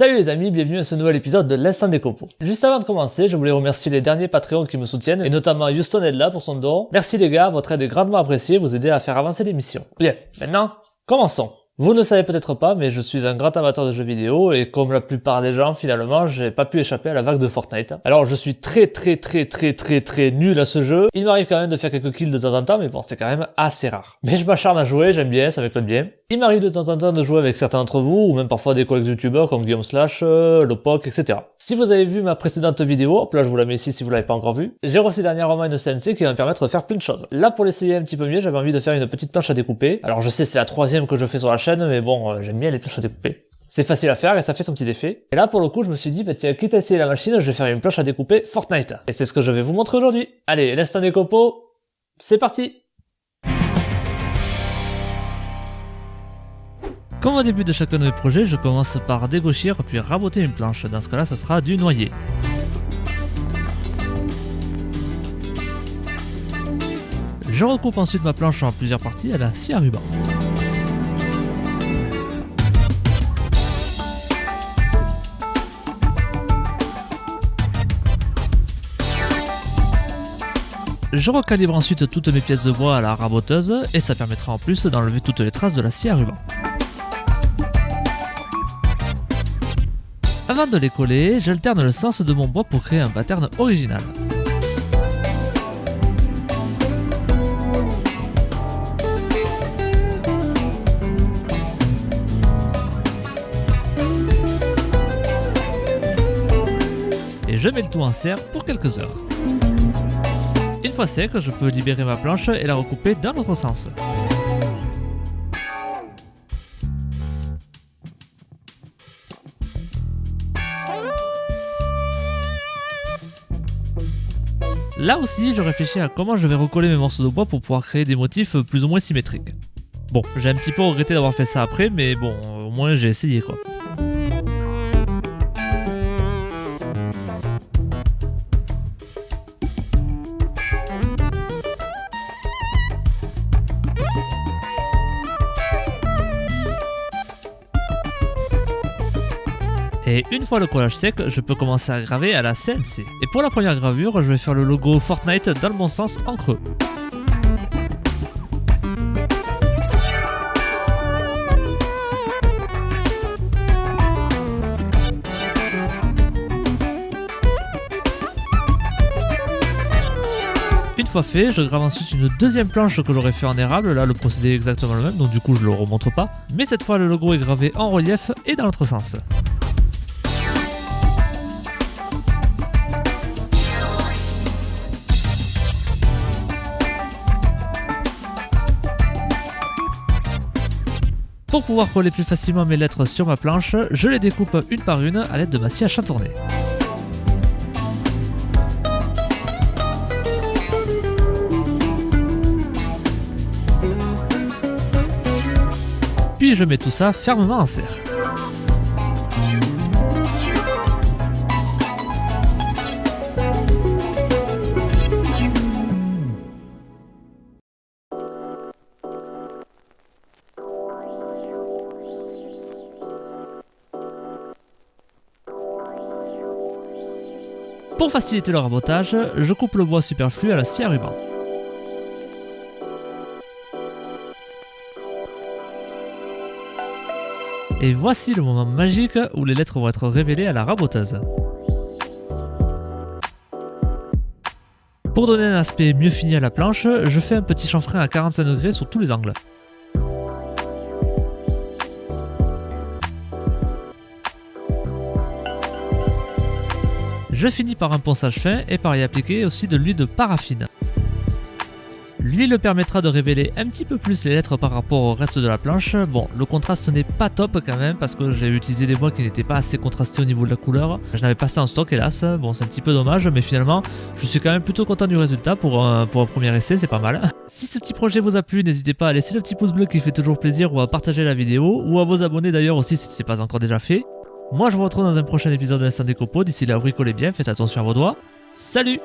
Salut les amis, bienvenue à ce nouvel épisode de l'Instant des Compos. Juste avant de commencer, je voulais remercier les derniers Patreons qui me soutiennent, et notamment Houston Edla pour son don. Merci les gars, votre aide est grandement appréciée, vous aidez à faire avancer l'émission. Bien, maintenant, commençons. Vous ne savez peut-être pas, mais je suis un grand amateur de jeux vidéo et comme la plupart des gens, finalement, j'ai pas pu échapper à la vague de Fortnite. Alors je suis très très très très très très nul à ce jeu. Il m'arrive quand même de faire quelques kills de temps en temps, mais bon, c'est quand même assez rare. Mais je m'acharne à jouer, j'aime bien, ça m'éclate bien. Il m'arrive de temps en temps de jouer avec certains d'entre vous, ou même parfois des collègues youtubeurs comme Guillaume Slash, euh, Lopoc, etc. Si vous avez vu ma précédente vidéo, hop là je vous la mets ici si vous l'avez pas encore vue, j'ai reçu dernièrement une CNC qui va me permettre de faire plein de choses. Là pour l'essayer un petit peu mieux, j'avais envie de faire une petite planche à découper. Alors je sais c'est la troisième que je fais sur la chaîne, mais bon, euh, j'aime bien les planches à découper. C'est facile à faire et ça fait son petit effet. Et là pour le coup je me suis dit, bah tiens, quitte à essayer la machine, je vais faire une planche à découper Fortnite. Et c'est ce que je vais vous montrer aujourd'hui. Allez, l'instant des copeaux, c'est parti Comme au début de chacun de mes projets, je commence par dégauchir puis raboter une planche. Dans ce cas-là, ça sera du noyer. Je recoupe ensuite ma planche en plusieurs parties à la scie à ruban. Je recalibre ensuite toutes mes pièces de bois à la raboteuse et ça permettra en plus d'enlever toutes les traces de la scie à ruban. Avant de les coller, j'alterne le sens de mon bois pour créer un pattern original. Et je mets le tout en serre pour quelques heures. Une fois sec, je peux libérer ma planche et la recouper dans l'autre sens. Là aussi, je réfléchis à comment je vais recoller mes morceaux de bois pour pouvoir créer des motifs plus ou moins symétriques. Bon, j'ai un petit peu regretté d'avoir fait ça après, mais bon, au moins j'ai essayé quoi. Et une fois le collage sec, je peux commencer à graver à la CNC. Et pour la première gravure, je vais faire le logo Fortnite dans le bon sens en creux. Une fois fait, je grave ensuite une deuxième planche que j'aurais fait en érable, là le procédé est exactement le même, donc du coup je le remontre pas. Mais cette fois le logo est gravé en relief et dans l'autre sens. Pour pouvoir coller plus facilement mes lettres sur ma planche, je les découpe une par une à l'aide de ma scie à chantourner. Puis je mets tout ça fermement en serre. Pour faciliter le rabotage, je coupe le bois superflu à la scie à ruban. Et voici le moment magique où les lettres vont être révélées à la raboteuse. Pour donner un aspect mieux fini à la planche, je fais un petit chanfrein à 45 degrés sur tous les angles. Je finis par un ponçage fin et par y appliquer aussi de l'huile de paraffine. L'huile permettra de révéler un petit peu plus les lettres par rapport au reste de la planche. Bon, le contraste n'est pas top quand même parce que j'ai utilisé des bois qui n'étaient pas assez contrastés au niveau de la couleur. Je n'avais pas ça en stock hélas, bon c'est un petit peu dommage mais finalement je suis quand même plutôt content du résultat pour un, pour un premier essai, c'est pas mal. Si ce petit projet vous a plu, n'hésitez pas à laisser le petit pouce bleu qui fait toujours plaisir ou à partager la vidéo ou à vous abonner d'ailleurs aussi si ce n'est pas encore déjà fait. Moi je vous retrouve dans un prochain épisode de l'Instant des Copeaux, d'ici là bricolez bien, faites attention à vos doigts, salut